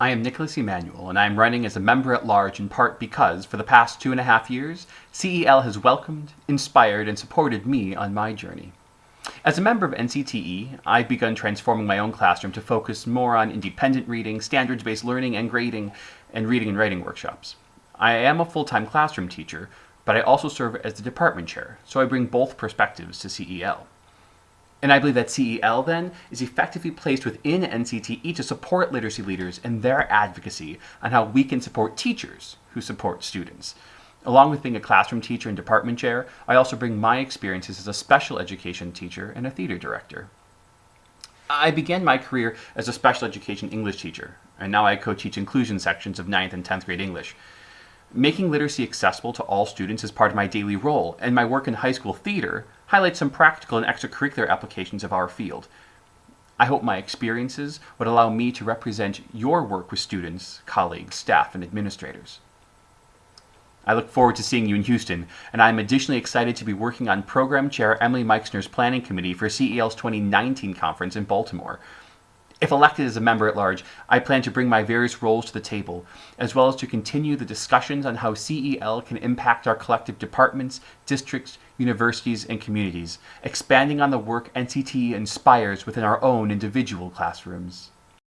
I am Nicholas Emanuel, and I am running as a member at large in part because, for the past two and a half years, CEL has welcomed, inspired, and supported me on my journey. As a member of NCTE, I've begun transforming my own classroom to focus more on independent reading, standards based learning and grading, and reading and writing workshops. I am a full time classroom teacher, but I also serve as the department chair, so I bring both perspectives to CEL. And I believe that CEL then is effectively placed within NCTE to support literacy leaders in their advocacy on how we can support teachers who support students. Along with being a classroom teacher and department chair, I also bring my experiences as a special education teacher and a theater director. I began my career as a special education English teacher, and now I co-teach inclusion sections of 9th and 10th grade English. Making literacy accessible to all students is part of my daily role, and my work in high school theater highlights some practical and extracurricular applications of our field. I hope my experiences would allow me to represent your work with students, colleagues, staff, and administrators. I look forward to seeing you in Houston, and I'm additionally excited to be working on Program Chair Emily Meixner's planning committee for CEL's 2019 conference in Baltimore. If elected as a member at large, I plan to bring my various roles to the table, as well as to continue the discussions on how CEL can impact our collective departments, districts, universities, and communities, expanding on the work NCTE inspires within our own individual classrooms.